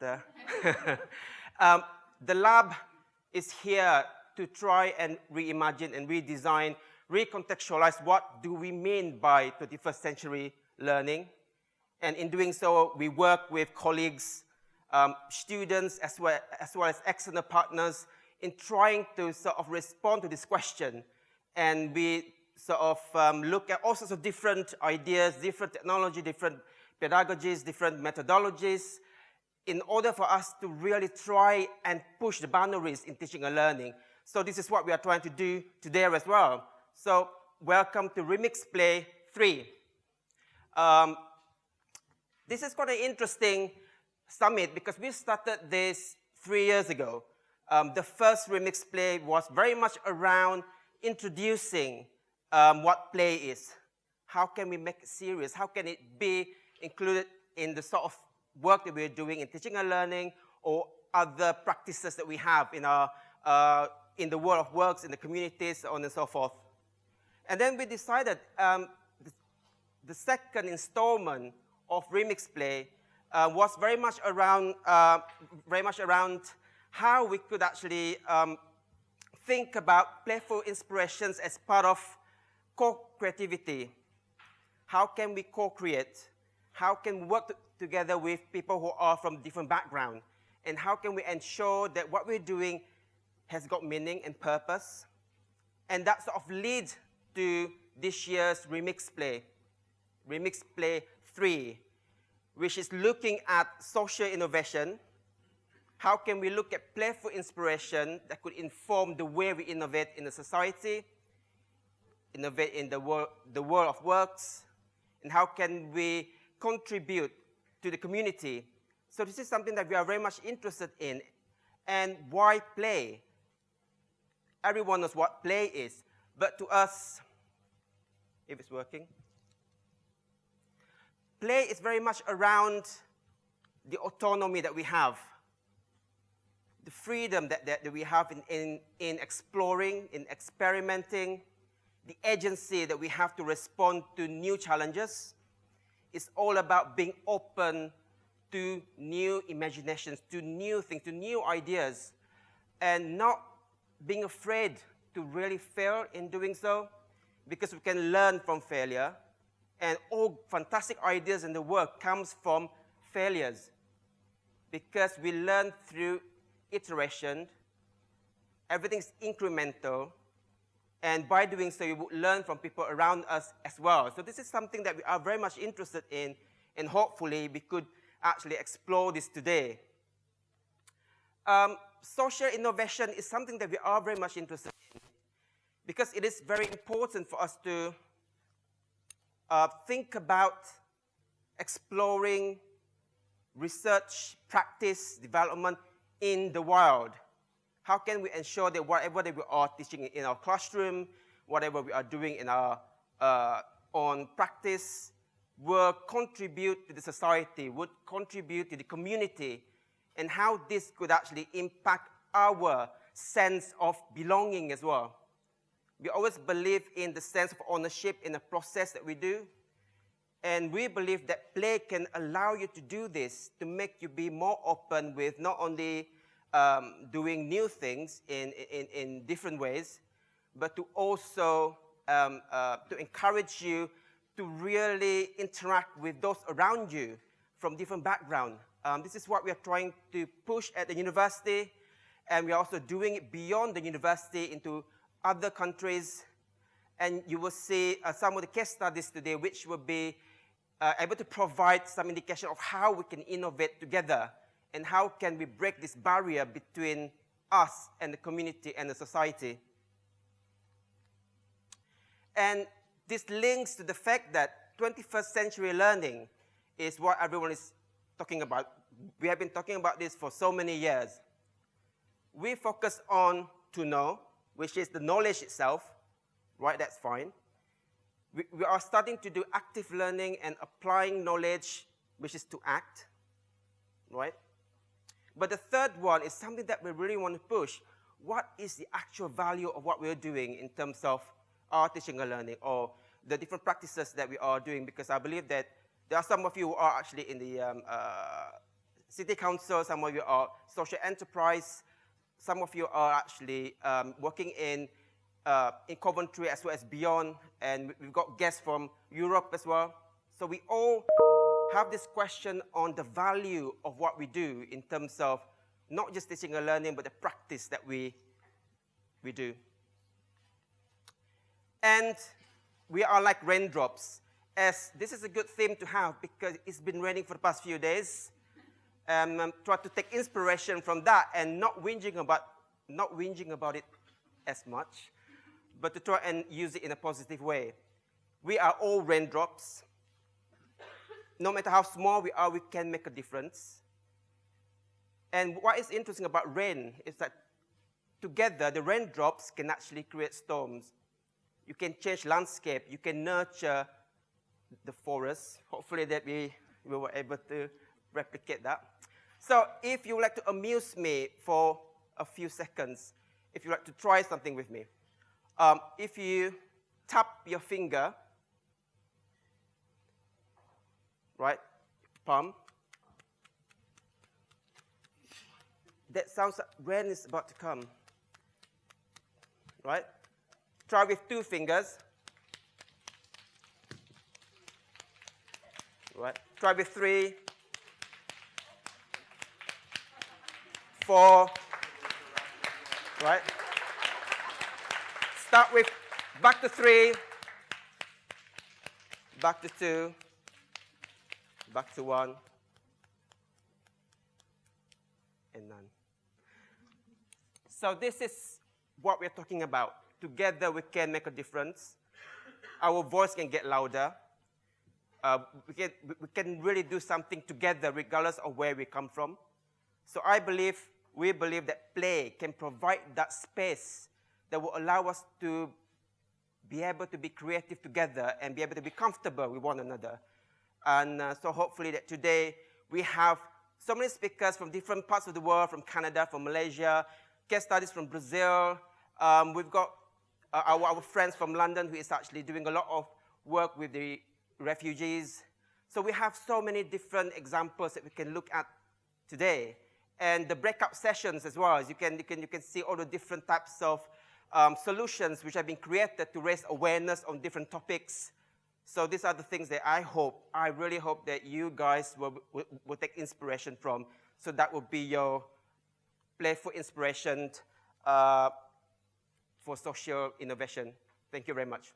but uh, um, the lab is here to try and reimagine and redesign, recontextualize what do we mean by 21st century learning. And in doing so, we work with colleagues, um, students, as well, as well as external partners in trying to sort of respond to this question. And we sort of um, look at all sorts of different ideas, different technology, different pedagogies, different methodologies, in order for us to really try and push the boundaries in teaching and learning. So this is what we are trying to do today as well. So welcome to Remix Play 3. Um, this is quite an interesting summit because we started this three years ago. Um, the first Remix Play was very much around introducing um, what play is. How can we make it serious? How can it be included in the sort of work that we're doing in teaching and learning or other practices that we have in, our, uh, in the world of works, in the communities, so on and so forth. And then we decided um, the, second installment of Remix Play uh, was very much around, uh, very much around how we could actually um, think about playful inspirations as part of co-creativity. How can we co-create? How can we work together with people who are from different backgrounds? And how can we ensure that what we're doing has got meaning and purpose? And that sort of leads to this year's Remix Play, Remix Play 3, which is looking at social innovation. How can we look at playful inspiration that could inform the way we innovate in the society, innovate in the, wor the world of works, and how can we contribute to the community. So this is something that we are very much interested in. And why play? Everyone knows what play is. But to us, if it's working, play is very much around the autonomy that we have, the freedom that, that, that we have in, in, in exploring, in experimenting, the agency that we have to respond to new challenges, it's all about being open to new imaginations, to new things, to new ideas, and not being afraid to really fail in doing so, because we can learn from failure, and all fantastic ideas in the world comes from failures, because we learn through iteration, everything's incremental, and by doing so, we would learn from people around us as well. So this is something that we are very much interested in, and hopefully we could actually explore this today. Um, social innovation is something that we are very much interested in because it is very important for us to uh, think about exploring research, practice, development in the wild. How can we ensure that whatever that we are teaching in our classroom, whatever we are doing in our uh, own practice, will contribute to the society, would contribute to the community, and how this could actually impact our sense of belonging as well. We always believe in the sense of ownership in the process that we do. And we believe that play can allow you to do this, to make you be more open with not only um, doing new things in, in, in different ways, but to also um, uh, to encourage you to really interact with those around you from different backgrounds. Um, this is what we are trying to push at the university, and we are also doing it beyond the university into other countries. And you will see uh, some of the case studies today, which will be uh, able to provide some indication of how we can innovate together and how can we break this barrier between us and the community and the society. And this links to the fact that 21st century learning is what everyone is talking about. We have been talking about this for so many years. We focus on to know, which is the knowledge itself, right, that's fine. We, we are starting to do active learning and applying knowledge, which is to act, right? But the third one is something that we really want to push. What is the actual value of what we're doing in terms of our teaching and learning or the different practices that we are doing? Because I believe that there are some of you who are actually in the um, uh, city council, some of you are social enterprise, some of you are actually um, working in, uh, in Coventry as well as beyond, and we've got guests from Europe as well. So we all have this question on the value of what we do in terms of not just teaching and learning, but the practice that we, we do. And we are like raindrops, as this is a good theme to have because it's been raining for the past few days. Um, um, try to take inspiration from that and not whinging about, not whinging about it as much, but to try and use it in a positive way. We are all raindrops. No matter how small we are, we can make a difference. And what is interesting about rain is that together, the raindrops can actually create storms. You can change landscape. You can nurture the forest. Hopefully that we, we were able to replicate that. So if you would like to amuse me for a few seconds, if you like to try something with me, um, if you tap your finger, right, palm, that sounds like rain is about to come, right? Try with two fingers. Right. Try with three, four, right? Start with back to three, back to two, back to one, and none. So this is what we're talking about. Together we can make a difference. Our voice can get louder. Uh, we, can, we can really do something together regardless of where we come from. So I believe, we believe that play can provide that space that will allow us to be able to be creative together and be able to be comfortable with one another. And uh, so hopefully that today we have so many speakers from different parts of the world, from Canada, from Malaysia, case studies from Brazil. Um, we've got uh, our, our, friends from London who is actually doing a lot of work with the refugees. So we have so many different examples that we can look at today. And the breakout sessions as well, as you can, you can, you can see all the different types of um, solutions which have been created to raise awareness on different topics. So these are the things that I hope, I really hope that you guys will, will, will take inspiration from. So that will be your playful inspiration uh, for social innovation. Thank you very much.